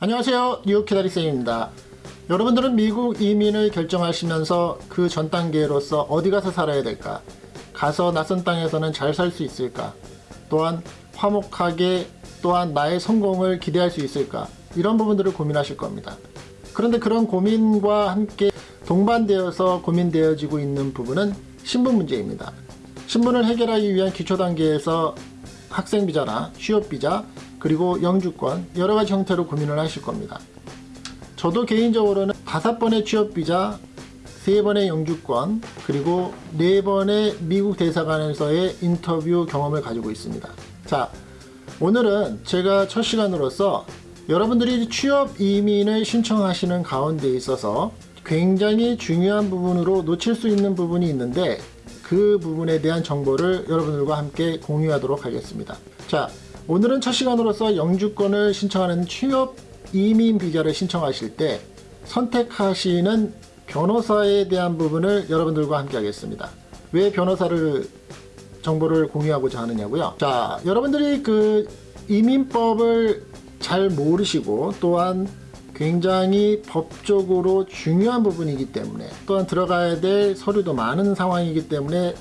안녕하세요. 뉴욕 키다리쌤입니다. 여러분들은 미국 이민을 결정하시면서 그 전 단계로서 어디 가서 살아야 될까? 가서 낯선 땅에서는 잘 살 수 있을까? 또한 화목하게 또한 나의 성공을 기대할 수 있을까? 이런 부분들을 고민하실 겁니다. 그런데 그런 고민과 함께 동반되어서 고민되어지고 있는 부분은 신분 문제입니다. 신분을 해결하기 위한 기초 단계에서 학생비자나 취업비자 그리고 영주권 여러 가지 형태로 고민을 하실 겁니다. 저도 개인적으로는 다섯 번의 취업비자 세 번의 영주권 그리고 네 번의 미국 대사관에서의 인터뷰 경험을 가지고 있습니다. 자 오늘은 제가 첫 시간으로서 여러분들이 취업 이민을 신청하시는 가운데 있어서 굉장히 중요한 부분으로 놓칠 수 있는 부분이 있는데 그 부분에 대한 정보를 여러분들과 함께 공유하도록 하겠습니다. 자 오늘은 첫 시간으로서 영주권을 신청하는 취업 이민 비자를 신청하실 때 선택하시는 변호사에 대한 부분을 여러분들과 함께 하겠습니다. 왜 변호사를 정보를 공유하고자 하느냐고요. 자, 여러분들이 그 이민법을 잘 모르시고 또한 굉장히 법적으로 중요한 부분이기 때문에 또한 들어가야 될 서류도 많은 상황이기 때문에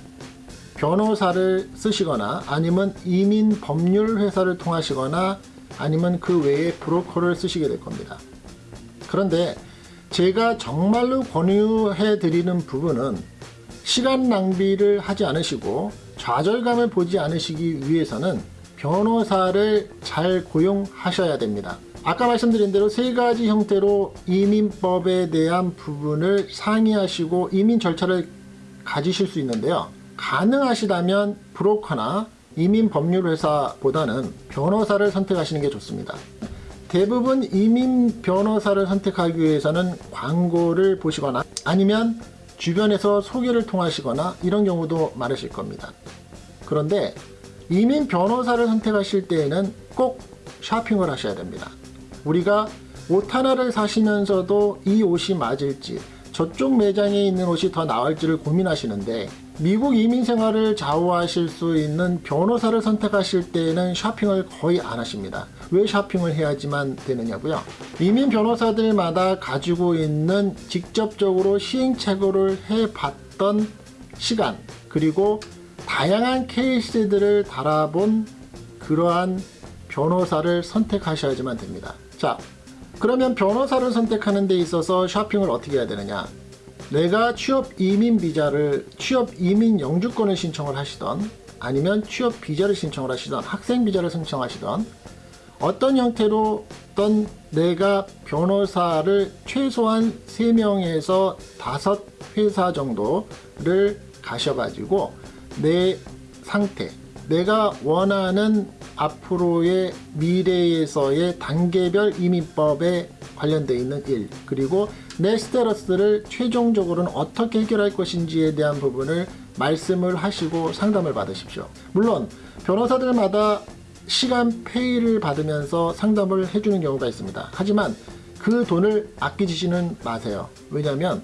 변호사를 쓰시거나 아니면 이민 법률 회사를 통하시거나 아니면 그 외에 브로커를 쓰시게 될 겁니다. 그런데 제가 정말로 권유해 드리는 부분은 시간 낭비를 하지 않으시고 좌절감을 보지 않으시기 위해서는 변호사를 잘 고용하셔야 됩니다. 아까 말씀드린 대로 세 가지 형태로 이민법에 대한 부분을 상의하시고 이민 절차를 가지실 수 있는데요. 가능하시다면 브로커나 이민 법률 회사보다는 변호사를 선택하시는 게 좋습니다. 대부분 이민 변호사를 선택하기 위해서는 광고를 보시거나 아니면 주변에서 소개를 통하시거나 이런 경우도 많으실 겁니다. 그런데 이민 변호사를 선택하실 때에는 꼭 쇼핑을 하셔야 됩니다. 우리가 옷 하나를 사시면서도 이 옷이 맞을지 저쪽 매장에 있는 옷이 더 나을지를 고민하시는데 미국 이민 생활을 좌우하실 수 있는 변호사를 선택하실 때에는 쇼핑을 거의 안 하십니다. 왜 쇼핑을 해야지만 되느냐고요? 이민 변호사들마다 가지고 있는 직접적으로 시행착오를 해봤던 시간 그리고 다양한 케이스들을 달아본 그러한 변호사를 선택하셔야지만 됩니다. 자, 그러면 변호사를 선택하는 데 있어서 쇼핑을 어떻게 해야 되느냐? 내가 취업 이민 비자를 취업 이민 영주권을 신청을 하시던 아니면 취업 비자를 신청을 하시던 학생 비자를 신청하시던 어떤 형태로든 내가 변호사를 최소한 3명에서 5회사 정도를 가셔가지고 내 상태 내가 원하는 앞으로의 미래에서의 단계별 이민법에 관련되어 있는 일 그리고 내 스테러스를 최종적으로는 어떻게 해결할 것인지에 대한 부분을 말씀을 하시고 상담을 받으십시오. 물론 변호사들마다 시간 페이를 받으면서 상담을 해주는 경우가 있습니다. 하지만 그 돈을 아끼지는 마세요. 왜냐하면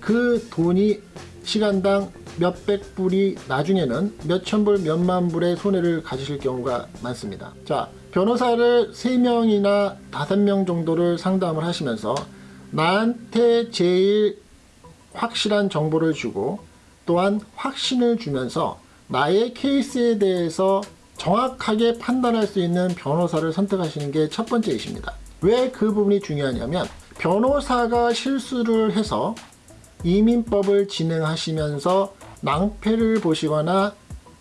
그 돈이 시간당 몇백 불이 나중에는 몇천 불, 몇만 불의 손해를 가지실 경우가 많습니다. 자, 변호사를 3명이나 5명 정도를 상담을 하시면서 나한테 제일 확실한 정보를 주고 또한 확신을 주면서 나의 케이스에 대해서 정확하게 판단할 수 있는 변호사를 선택하시는 게 첫 번째 이십니다. 왜 그 부분이 중요하냐면 변호사가 실수를 해서 이민법을 진행하시면서 낭패를 보시거나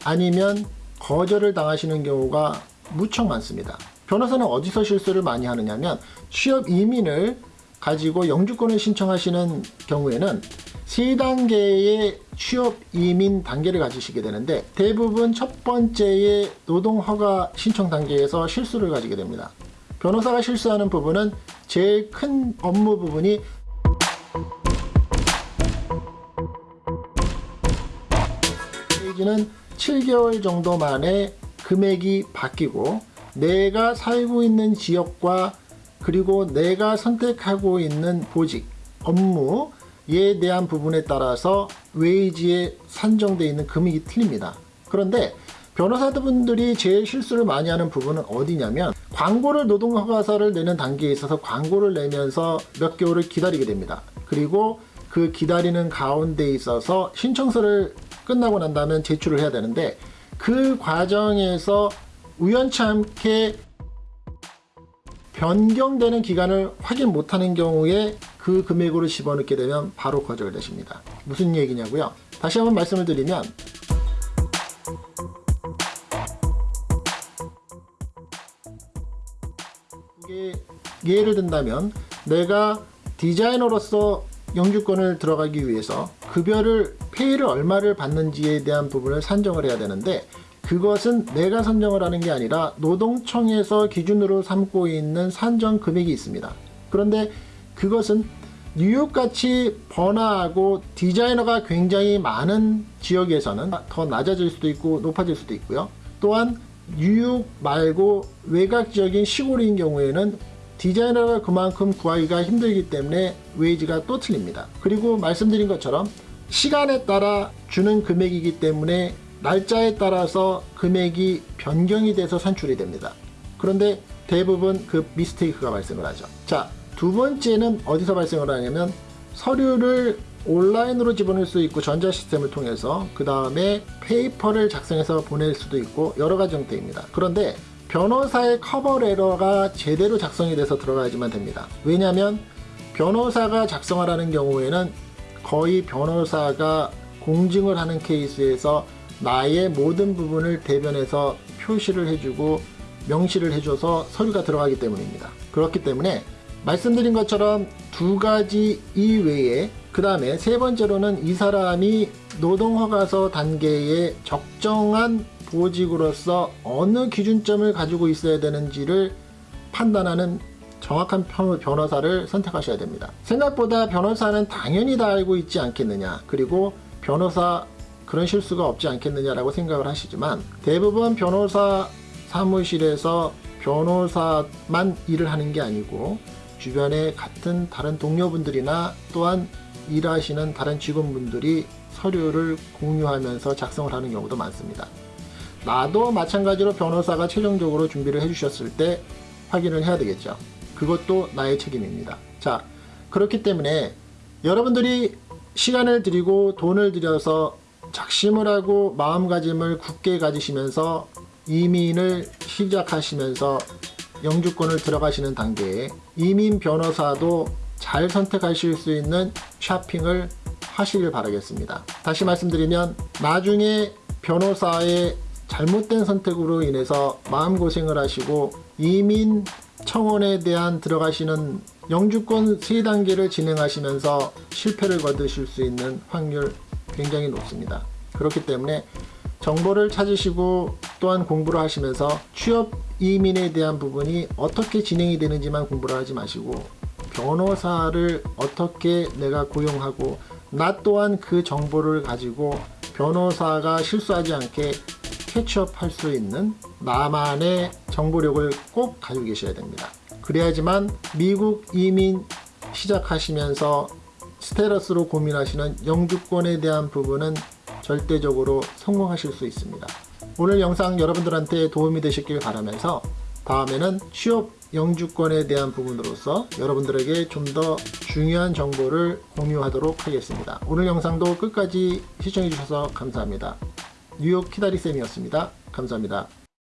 아니면 거절을 당하시는 경우가 무척 많습니다. 변호사는 어디서 실수를 많이 하느냐면 취업 이민을 가지고 영주권을 신청하시는 경우에는 세 단계의 취업 이민 단계를 가지시게 되는데 대부분 첫 번째의 노동허가 신청 단계에서 실수를 가지게 됩니다. 변호사가 실수하는 부분은 제일 큰 업무 부분이 페이지는 7개월 정도 만에 금액이 바뀌고 내가 살고 있는 지역과 그리고 내가 선택하고 있는 보직, 업무에 대한 부분에 따라서 웨이지에 산정되어 있는 금액이 틀립니다. 그런데 변호사분들이 제일 실수를 많이 하는 부분은 어디냐면 광고를 노동허가서를 내는 단계에 있어서 광고를 내면서 몇 개월을 기다리게 됩니다. 그리고 그 기다리는 가운데 있어서 신청서를 끝나고 난 다음에 제출을 해야 되는데 그 과정에서 우연치 않게 변경되는 기간을 확인 못하는 경우에 그 금액으로 집어넣게 되면 바로 거절되십니다. 무슨 얘기냐고요? 다시 한번 말씀을 드리면 예를 든다면 내가 디자이너로서 영주권을 들어가기 위해서 급여를 페이를 얼마를 받는지에 대한 부분을 산정을 해야 되는데 그것은 내가 선정을 하는 게 아니라 노동청에서 기준으로 삼고 있는 산정 금액이 있습니다. 그런데 그것은 뉴욕같이 번화하고 디자이너가 굉장히 많은 지역에서는 더 낮아질 수도 있고 높아질 수도 있고요. 또한 뉴욕 말고 외곽 지역인 시골인 경우에는 디자이너가 그만큼 구하기가 힘들기 때문에 웨이지가 또 틀립니다. 그리고 말씀드린 것처럼 시간에 따라 주는 금액이기 때문에 날짜에 따라서 금액이 변경이 돼서 산출이 됩니다. 그런데 대부분 그 mistake가 발생을 하죠. 자, 두 번째는 어디서 발생을 하냐면 서류를 온라인으로 집어넣을 수 있고 전자 시스템을 통해서 그 다음에 paper를 작성해서 보낼 수도 있고 여러 가지 형태입니다. 그런데 변호사의 커버 레터가 제대로 작성이 돼서 들어가야지만 됩니다. 왜냐하면 변호사가 작성하라는 경우에는 거의 변호사가 공증을 하는 케이스에서 나의 모든 부분을 대변해서 표시를 해주고 명시를 해줘서 서류가 들어가기 때문입니다. 그렇기 때문에 말씀드린 것처럼 두 가지 이외에 그 다음에 세 번째로는 이 사람이 노동허가서 단계에 적정한 보직으로서 어느 기준점을 가지고 있어야 되는지를 판단하는 정확한 변호사를 선택하셔야 됩니다. 생각보다 변호사는 당연히 다 알고 있지 않겠느냐 그리고 변호사 그런 실수가 없지 않겠느냐라고 생각을 하시지만 대부분 변호사 사무실에서 변호사만 일을 하는 게 아니고 주변에 같은 다른 동료분들이나 또한 일하시는 다른 직원분들이 서류를 공유하면서 작성을 하는 경우도 많습니다. 나도 마찬가지로 변호사가 최종적으로 준비를 해주셨을 때 확인을 해야 되겠죠. 그것도 나의 책임입니다. 자, 그렇기 때문에 여러분들이 시간을 들이고 돈을 들여서 작심을 하고 마음가짐을 굳게 가지시면서 이민을 시작하시면서 영주권을 들어가시는 단계에 이민 변호사도 잘 선택하실 수 있는 쇼핑을 하시길 바라겠습니다. 다시 말씀드리면 나중에 변호사의 잘못된 선택으로 인해서 마음고생을 하시고 이민 청원에 대한 들어가시는 영주권 3단계를 진행하시면서 실패를 거두실 수 있는 확률 굉장히 높습니다. 그렇기 때문에 정보를 찾으시고 또한 공부를 하시면서 취업 이민에 대한 부분이 어떻게 진행이 되는지만 공부를 하지 마시고 변호사를 어떻게 내가 고용하고 나 또한 그 정보를 가지고 변호사가 실수하지 않게 캐치업 할 수 있는 나만의 정보력을 꼭 가지고 계셔야 됩니다. 그래야지만 미국 이민 시작하시면서 스테러스로 고민하시는 영주권에 대한 부분은 절대적으로 성공하실 수 있습니다. 오늘 영상 여러분들한테 도움이 되셨길 바라면서 다음에는 취업 영주권에 대한 부분으로서 여러분들에게 좀 더 중요한 정보를 공유하도록 하겠습니다. 오늘 영상도 끝까지 시청해 주셔서 감사합니다. 뉴욕 키다리쌤이었습니다. 감사합니다.